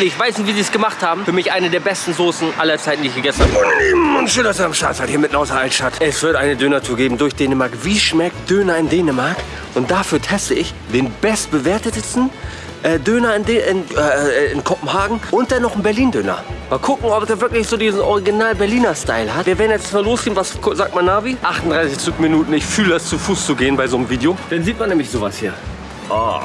Ich weiß nicht, wie sie es gemacht haben. Für mich eine der besten Soßen aller Zeiten, die ich gegessen habe. Meine Lieben, und schön, dass ihr am Start seid, hier mitten aus der Altstadt. Es wird eine Döner-Tour geben durch Dänemark. Wie schmeckt Döner in Dänemark? Und dafür teste ich den bestbewertetesten äh, Döner in, De in, äh, in Kopenhagen und dann noch einen Berlin-Döner. Mal gucken, ob der wirklich so diesen original Berliner Style hat. Wir werden jetzt mal losgehen. Was sagt man Navi? 38 Zugminuten. Ich fühle es, zu Fuß zu gehen bei so einem Video. Dann sieht man nämlich sowas hier. Oh,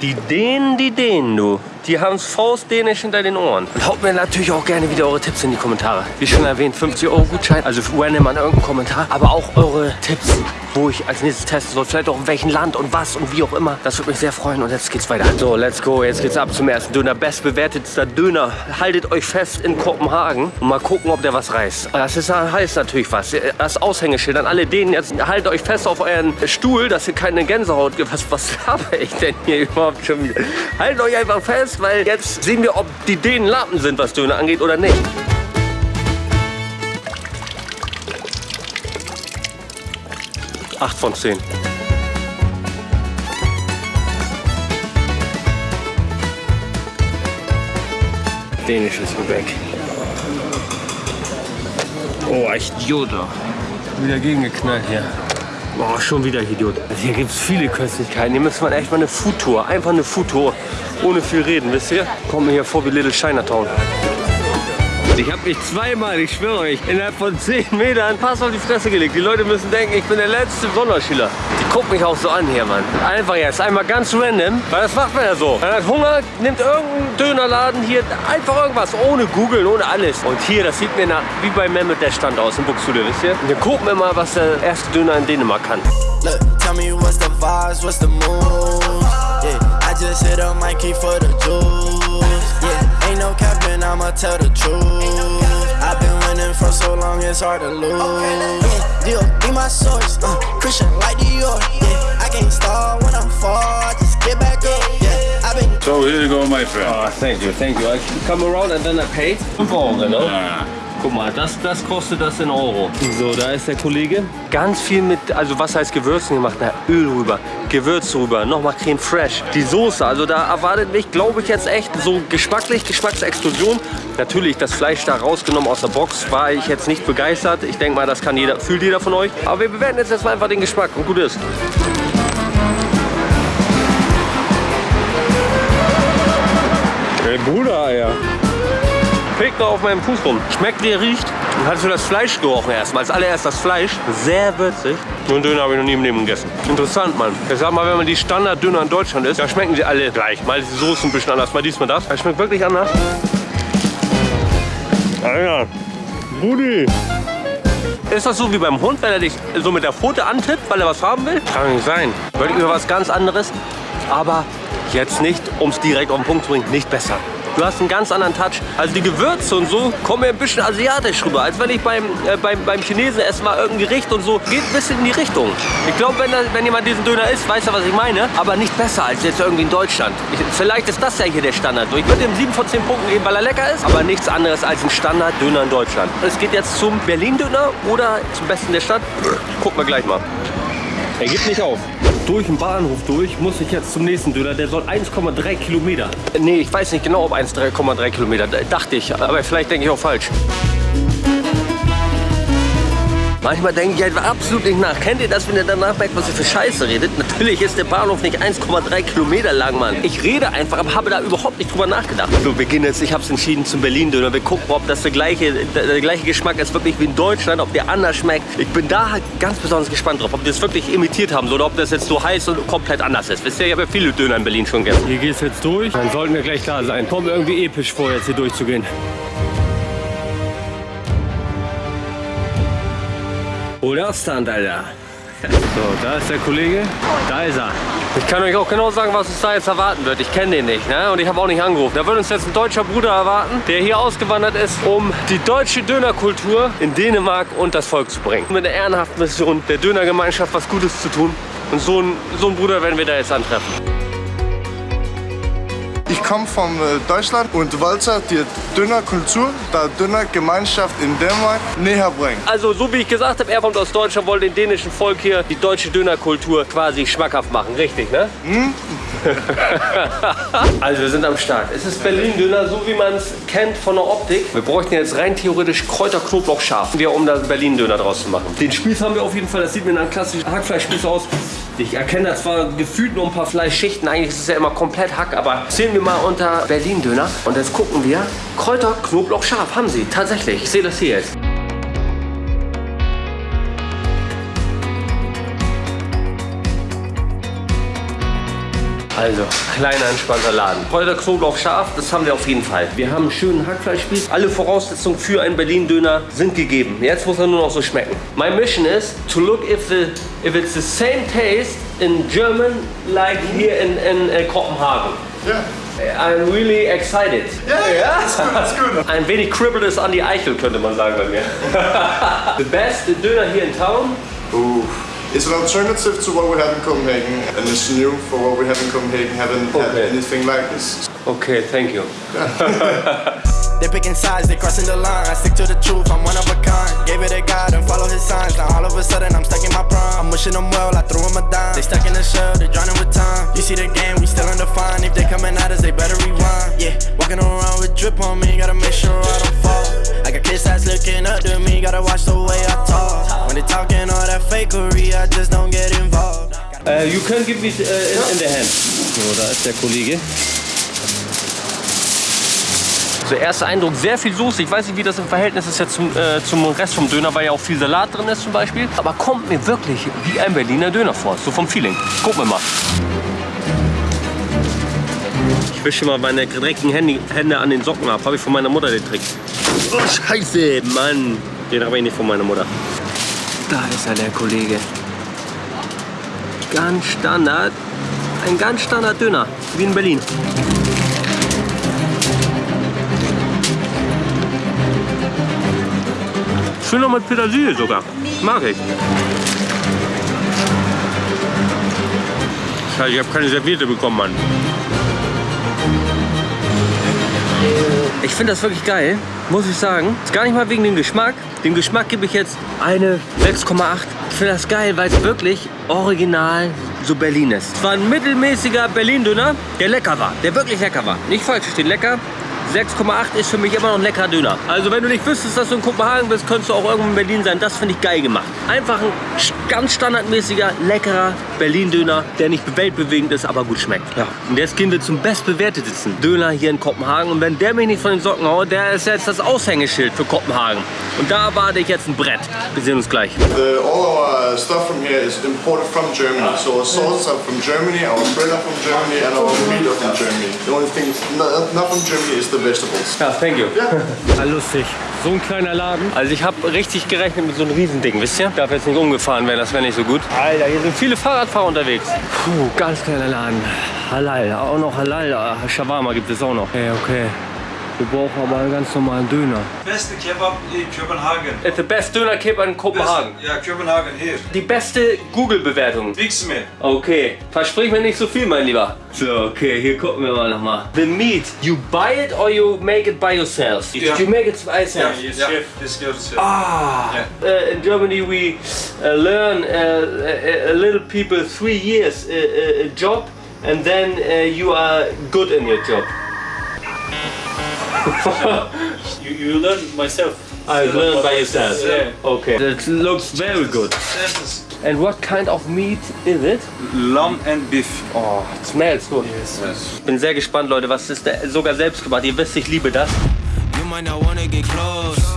die Dänen, die Dänen, du. Die haben es faustdänisch hinter den Ohren. Und haut mir natürlich auch gerne wieder eure Tipps in die Kommentare. Wie schon erwähnt, 50 Euro Gutschein, also random an irgendeinen Kommentar. Aber auch eure Tipps, wo ich als nächstes testen soll. Vielleicht auch in welchem Land und was und wie auch immer. Das würde mich sehr freuen. Und jetzt geht's weiter. So, let's go. Jetzt geht's ab zum ersten Döner. Bestbewertetster Döner. Haltet euch fest in Kopenhagen und mal gucken, ob der was reißt. Das ist, heißt natürlich was. Das Aushängeschild an alle denen jetzt. Haltet euch fest auf euren Stuhl, dass ihr keine Gänsehaut. Was, was habe ich denn hier überhaupt schon wieder? Haltet euch einfach fest weil jetzt sehen wir, ob die Dänen Lappen sind, was Döner angeht oder nicht. Acht von zehn. Dänisches Gebäck. Oh, echt Joda. Wieder gegengeknallt hier. Boah, schon wieder Idiot. Also hier gibt es viele Köstlichkeiten. Hier müsste man echt mal eine Foodtour. Einfach eine Foodtour. Ohne viel reden, wisst ihr? Kommt mir hier vor wie Little Chinatown. Ich habe mich zweimal, ich schwöre euch, innerhalb von 10 Metern fast auf die Fresse gelegt. Die Leute müssen denken, ich bin der letzte Sonderschüler. Die gucken mich auch so an hier, Mann. Einfach jetzt, einmal ganz random, weil das macht man ja so. Man hat Hunger, nimmt irgendeinen Dönerladen hier, einfach irgendwas, ohne googeln, ohne alles. Und hier, das sieht mir nach, wie bei Mehmet der Stand aus in Buxtehude, wisst ihr? Wir gucken immer, was der erste Döner in Dänemark kann. Look, tell me what's the vibes, what's the mood? Yeah, I just hit a Mikey for the juice. Yeah, ain't no capping, I'ma tell the truth. I've been winning for so long, it's hard to lose. Yeah, deal, be my source. Uh, Christian like Dior. Yeah, I can't start when I'm far, just get back up. Yeah, I've been. So here you go, my friend. Oh, thank you, thank you. I come around and then I pay. 5 Euro, no? Yeah. Guck mal, das, das kostet das in Euro. So, da ist der Kollege. Ganz viel mit, also was heißt Gewürzen gemacht? Na, Öl rüber, Gewürz rüber, nochmal Creme Fraiche. Die Soße, also da erwartet mich, glaube ich, jetzt echt so geschmacklich, Geschmacksexplosion. Natürlich, das Fleisch da rausgenommen aus der Box, war ich jetzt nicht begeistert. Ich denke mal, das kann jeder, fühlt jeder von euch. Aber wir bewerten jetzt erstmal einfach den Geschmack und gut ist. Bruder, ja. Fegt noch auf meinem Fuß rum. Schmeckt wie er riecht. Und hast du das Fleisch gerochen erstmal. Als allererst das Fleisch. Sehr würzig. So einen Döner habe ich noch nie im Leben gegessen. Interessant, Mann. Ich sag mal, wenn man die Standard-Döner in Deutschland isst, da schmecken sie alle gleich. Mal die Soße ein bisschen anders, mal dies, mal das. Das schmeckt wirklich anders. Alter, Rudi. Ist das so wie beim Hund, wenn er dich so mit der Pfote antippt, weil er was haben will? Kann nicht sein. Wirklich über was ganz anderes. Aber jetzt nicht, um es direkt auf den Punkt zu bringen, nicht besser. Du hast einen ganz anderen Touch. Also die Gewürze und so kommen mir ein bisschen asiatisch rüber. Als wenn ich beim, äh, beim, beim Chinesen esse mal irgendein Gericht und so. Geht ein bisschen in die Richtung. Ich glaube, wenn, wenn jemand diesen Döner isst, weiß er, was ich meine. Aber nicht besser als jetzt irgendwie in Deutschland. Ich, vielleicht ist das ja hier der Standard. Ich würde ihm 7 von 10 Punkten geben, weil er lecker ist. Aber nichts anderes als ein Standard-Döner in Deutschland. Es geht jetzt zum Berlin-Döner oder zum Besten der Stadt. Gucken wir gleich mal. Er gibt nicht auf durch den Bahnhof durch, muss ich jetzt zum nächsten Döner. Der soll 1,3 Kilometer. Nee, ich weiß nicht genau, ob 1,3 Kilometer. Dachte ich, aber vielleicht denke ich auch falsch. Manchmal denke ich einfach absolut nicht nach. Kennt ihr das, wenn ihr danach merkt, was ihr für Scheiße redet? Natürlich ist der Bahnhof nicht 1,3 Kilometer lang, Mann. Ich rede einfach, aber habe da überhaupt nicht drüber nachgedacht. So, wir gehen jetzt, ich habe es entschieden zum Berlin-Döner. Wir gucken, ob das der gleiche, der, der, gleiche Geschmack ist, wirklich wie in Deutschland, ob der anders schmeckt. Ich bin da ganz besonders gespannt drauf, ob die das wirklich imitiert haben oder ob das jetzt so heiß und komplett anders ist. Wisst ihr, ich habe ja viele Döner in Berlin schon gegessen. Hier geht es jetzt durch. Dann sollten wir gleich klar sein. Kommt irgendwie episch vor, jetzt hier durchzugehen. Oder Stand, Alter. So, da ist der Kollege. Da ist er. Ich kann euch auch genau sagen, was uns da jetzt erwarten wird. Ich kenne den nicht, ne? Und ich habe auch nicht angerufen. Da wird uns jetzt ein deutscher Bruder erwarten, der hier ausgewandert ist, um die deutsche Dönerkultur in Dänemark und das Volk zu bringen. Mit der ehrenhaften Mission, der Dönergemeinschaft was Gutes zu tun. Und so einen, so einen Bruder werden wir da jetzt antreffen. Ich komme von äh, Deutschland und wollte die Dönerkultur, der Dönergemeinschaft in Dänemark näher bringen. Also so wie ich gesagt habe, er kommt aus Deutschland, wollte dem dänischen Volk hier die deutsche Dönerkultur quasi schmackhaft machen, richtig, ne? Hm? also wir sind am Start. Es ist Berlin-Döner, so wie man es kennt von der Optik. Wir bräuchten jetzt rein theoretisch Kräuter, Knoblauch, scharf, um da Berlin-Döner draus zu machen. Den Spieß haben wir auf jeden Fall. Das sieht mir nach klassischen Hackfleischspieß aus. Ich erkenne da zwar gefühlt nur ein paar Fleischschichten. Eigentlich ist es ja immer komplett Hack, aber zählen wir mal unter Berlin-Döner. Und jetzt gucken wir. Kräuter, Knoblauch, scharf haben sie. Tatsächlich. Ich sehe das hier jetzt. Also, kleiner entspannter Laden. Kräuter, Knoblauch, scharf, das haben wir auf jeden Fall. Wir haben einen schönen Hackfleischspieß. Alle Voraussetzungen für einen Berlin-Döner sind gegeben. Jetzt muss er nur noch so schmecken. My mission is to look if, the, if it's the same taste in German like here in, in uh, Copenhagen. Yeah. I'm really excited. Ja, ja, ist gut, ist gut. Ein wenig kribbelt es an die Eichel, könnte man sagen bei mir. the best Döner here in town. Ooh. It's an alternative to what we have in Copenhagen, and it's new for what we have in Copenhagen. Haven't had anything like this. Okay, thank you. They picking sides, they crossing the line. I stick to the truth, I'm one of a kind. Gave it a God and follow his signs. Now all of a sudden I'm stuck in my prime. I'm wishing them well, I threw them a dime. They stuck in the shell, they drowning with time. You see the game, we still undefined. If they coming at us, they better rewind. Yeah, walking around with drip on me, gotta make sure I don't fall. I got kids that's looking up to me, gotta watch the way I talk. When they talking all that fakery, I just don't get involved. Uh, you can give me uh, in, in the hand. So, da ist der Kollege. So, erster Eindruck, sehr viel Soße. Ich weiß nicht, wie das im Verhältnis ist jetzt zum, äh, zum Rest vom Döner, weil ja auch viel Salat drin ist zum Beispiel. Aber kommt mir wirklich wie ein Berliner Döner vor, so vom Feeling. Gucken wir mal. Ich wische mal meine dreckigen Hände, Hände an den Socken ab. Habe ich von meiner Mutter den Trick. Oh, scheiße, Mann. Den habe ich nicht von meiner Mutter. Da ist er, der Kollege. Ganz Standard. Ein ganz Standard Döner, wie in Berlin. Schön noch mit Petersilie sogar. Mag ich. Scheiße, ich habe keine Serviette bekommen, Mann. Ich finde das wirklich geil, muss ich sagen. Ist gar nicht mal wegen dem Geschmack. Dem Geschmack gebe ich jetzt eine 6,8. Ich finde das geil, weil es wirklich original so Berlin ist. Es war ein mittelmäßiger Berlin-Döner, der lecker war. Der wirklich lecker war. Nicht falsch verstehen, lecker. 6,8 ist für mich immer noch ein leckerer Döner. Also wenn du nicht wüsstest, dass du in Kopenhagen bist, könntest du auch irgendwo in Berlin sein. Das finde ich geil gemacht. Einfach ein ganz standardmäßiger, leckerer Berlin-Döner, der nicht weltbewegend ist, aber gut schmeckt. Ja. Und jetzt gehen wir zum bestbewertetesten Döner hier in Kopenhagen. Und wenn der mich nicht von den Socken haut, der ist jetzt das Aushängeschild für Kopenhagen. Und da erwarte ich jetzt ein Brett. Wir sehen uns gleich. The, all our stuff from here is imported from Germany. So our sauces are from Germany, our bread are from Germany, and our meat are from Germany. The only thing not, not from Germany is the vegetables. Ja, thank you. Ja, lustig. So ein kleiner Laden. Also ich habe richtig gerechnet mit so einem Riesending, wisst ihr? Darf jetzt nicht umgefahren werden, das wäre nicht so gut. Alter, hier sind viele Fahrradfahrer unterwegs. Puh, ganz kleiner Laden. Halal, auch noch Halal. Ah, Shawarma gibt es auch noch. Okay, okay. Wir brauchen aber einen ganz normalen Döner. Beste Kebab in Kopenhagen. It's the best Döner Kebab in Kopenhagen. Ja, Kopenhagen hier. Die beste Google-Bewertung. Nichts mehr. Okay, versprich mir nicht so viel, mein Lieber. So, okay, hier gucken wir mal nochmal. The meat, you buy it or you make it by yourself? Ja. You make it by yourself? Ja, das gehört zu. Ah, Ja. uh, in Germany we uh, learn uh, a, a little people three years uh, a job and then uh, you are good in your job. You, you learn myself. I learn by yourself. Yeah. Okay, that looks very good. And what kind of meat is it? Lamb and Beef. Oh, it smells good. Yes. Ich bin sehr gespannt, Leute, was ist der, sogar selbst gemacht. Ihr wisst, ich liebe das. You might not wanna get close.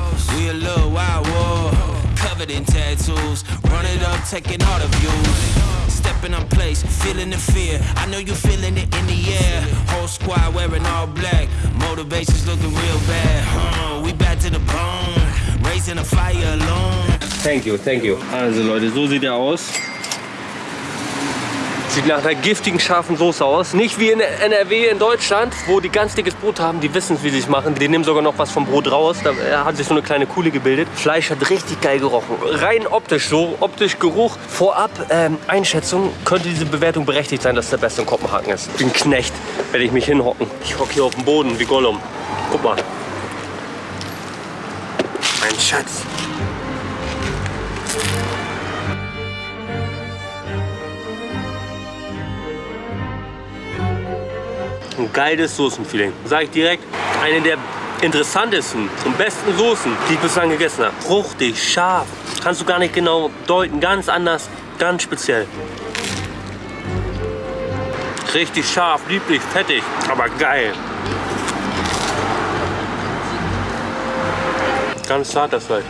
Covered in tattoos. Run it up, taking all the views. Stepping on place, feeling the fear. I know you feeling it in the air. Whole squad wearing all black. Motivation's looking real bad. Huh, we back to the bone. Raising a fire alone. Thank you, thank you. Also Leute, so sieht er aus. Sieht nach einer giftigen, scharfen Soße aus. Nicht wie in NRW in Deutschland, wo die ganz dickes Brot haben, die wissen, wie sie es machen. Die nehmen sogar noch was vom Brot raus. Da äh, hat sich so eine kleine Kuhle gebildet. Fleisch hat richtig geil gerochen. Rein optisch so, optisch Geruch. Vorab ähm, Einschätzung, könnte diese Bewertung berechtigt sein, dass es der beste in Kopenhagen ist. Den Knecht werde ich mich hinhocken. Ich hocke hier auf dem Boden wie Gollum. Guck mal. Mein Schatz. Ein geiles Soßenfeeling. Sage ich direkt, eine der interessantesten und besten Soßen, die ich bislang gegessen habe. Fruchtig, scharf, kannst du gar nicht genau deuten, ganz anders, ganz speziell. Richtig scharf, lieblich, fettig, aber geil. Ganz zart das Fleisch.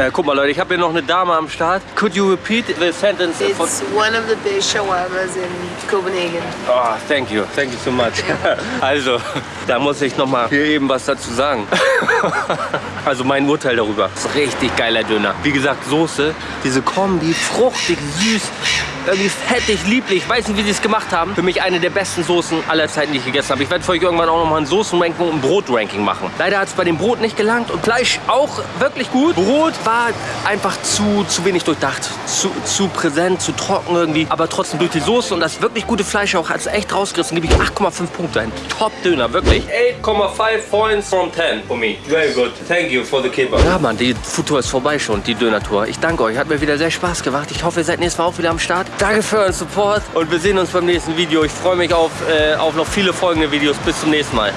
Äh, guck mal Leute, ich habe hier noch eine Dame am Start. Could you repeat the sentence? It's one of the best shawarmas in Copenhagen. Oh, thank you, thank you so much. Also, da muss ich noch mal hier eben was dazu sagen. Also mein Urteil darüber. Das ist richtig geiler Döner. Wie gesagt, Soße, diese Kombi, fruchtig, süß, irgendwie fettig, lieblich. Ich weiß nicht, wie sie es gemacht haben. Für mich eine der besten Soßen aller Zeiten, die ich gegessen habe. Ich werde für euch irgendwann auch noch mal ein Soßenranking und ein Brotranking machen. Leider hat es bei dem Brot nicht gelangt und Fleisch auch wirklich gut. Brot war einfach zu, zu wenig durchdacht, zu, zu präsent, zu trocken irgendwie. Aber trotzdem durch die Soße und das wirklich gute Fleisch auch hat es echt rausgerissen. Gebe ich 8,5 Punkte ein. Top-Döner, wirklich. 8,5 points from 10 for me. Very good. Thank you for the kebab. Ja, Mann, die Foodtour ist vorbei schon, die Döner-Tour. Ich danke euch. Hat mir wieder sehr Spaß gemacht. Ich hoffe, ihr seid nächstes Mal auch wieder am Start. Danke für euren Support und wir sehen uns beim nächsten Video. Ich freue mich auf, äh, auf noch viele folgende Videos. Bis zum nächsten Mal.